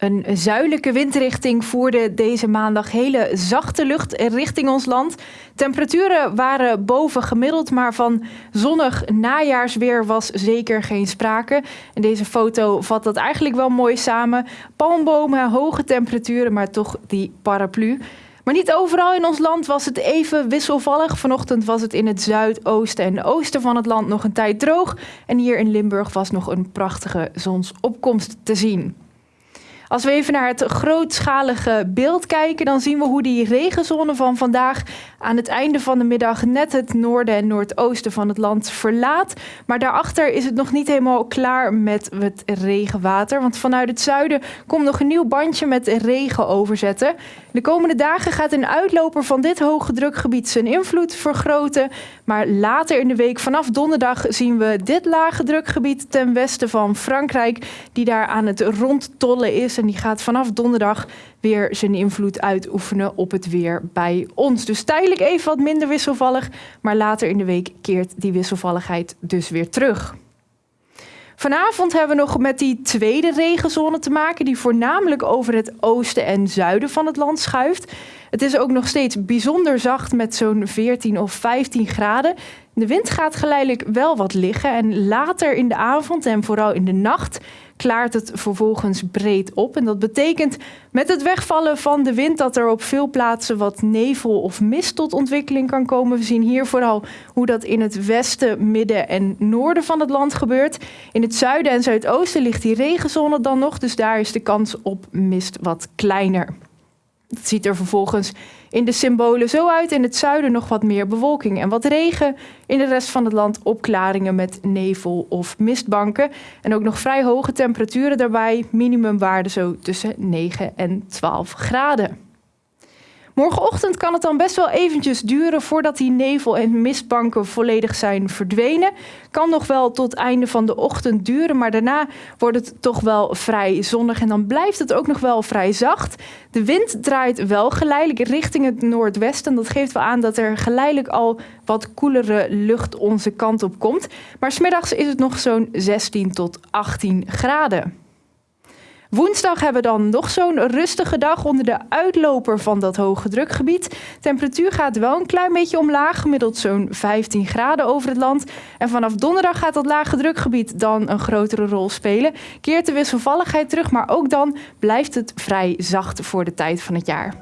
Een zuidelijke windrichting voerde deze maandag hele zachte lucht richting ons land. Temperaturen waren boven gemiddeld, maar van zonnig najaarsweer was zeker geen sprake. En deze foto vat dat eigenlijk wel mooi samen. Palmbomen, hoge temperaturen, maar toch die paraplu. Maar niet overal in ons land was het even wisselvallig. Vanochtend was het in het zuidoosten en oosten van het land nog een tijd droog. En hier in Limburg was nog een prachtige zonsopkomst te zien. Als we even naar het grootschalige beeld kijken, dan zien we hoe die regenzone van vandaag aan het einde van de middag net het noorden en noordoosten van het land verlaat. Maar daarachter is het nog niet helemaal klaar met het regenwater. Want vanuit het zuiden komt nog een nieuw bandje met regen overzetten. De komende dagen gaat een uitloper van dit hoge drukgebied zijn invloed vergroten. Maar later in de week, vanaf donderdag, zien we dit lage drukgebied ten westen van Frankrijk, die daar aan het rondtollen is. En die gaat vanaf donderdag weer zijn invloed uitoefenen op het weer bij ons. Dus tijdelijk even wat minder wisselvallig, maar later in de week keert die wisselvalligheid dus weer terug. Vanavond hebben we nog met die tweede regenzone te maken, die voornamelijk over het oosten en zuiden van het land schuift. Het is ook nog steeds bijzonder zacht met zo'n 14 of 15 graden. De wind gaat geleidelijk wel wat liggen en later in de avond en vooral in de nacht klaart het vervolgens breed op. En dat betekent met het wegvallen van de wind dat er op veel plaatsen wat nevel of mist tot ontwikkeling kan komen. We zien hier vooral hoe dat in het westen, midden en noorden van het land gebeurt. In het zuiden en zuidoosten ligt die regenzone dan nog, dus daar is de kans op mist wat kleiner. Het ziet er vervolgens in de symbolen zo uit. In het zuiden nog wat meer bewolking en wat regen. In de rest van het land opklaringen met nevel of mistbanken. En ook nog vrij hoge temperaturen daarbij. Minimumwaarde zo tussen 9 en 12 graden. Morgenochtend kan het dan best wel eventjes duren voordat die nevel- en mistbanken volledig zijn verdwenen. Kan nog wel tot einde van de ochtend duren, maar daarna wordt het toch wel vrij zonnig en dan blijft het ook nog wel vrij zacht. De wind draait wel geleidelijk richting het noordwesten. Dat geeft wel aan dat er geleidelijk al wat koelere lucht onze kant op komt. Maar smiddags is het nog zo'n 16 tot 18 graden. Woensdag hebben we dan nog zo'n rustige dag onder de uitloper van dat hoge drukgebied. Temperatuur gaat wel een klein beetje omlaag, gemiddeld zo'n 15 graden over het land. En vanaf donderdag gaat dat lage drukgebied dan een grotere rol spelen. Keert de wisselvalligheid terug, maar ook dan blijft het vrij zacht voor de tijd van het jaar.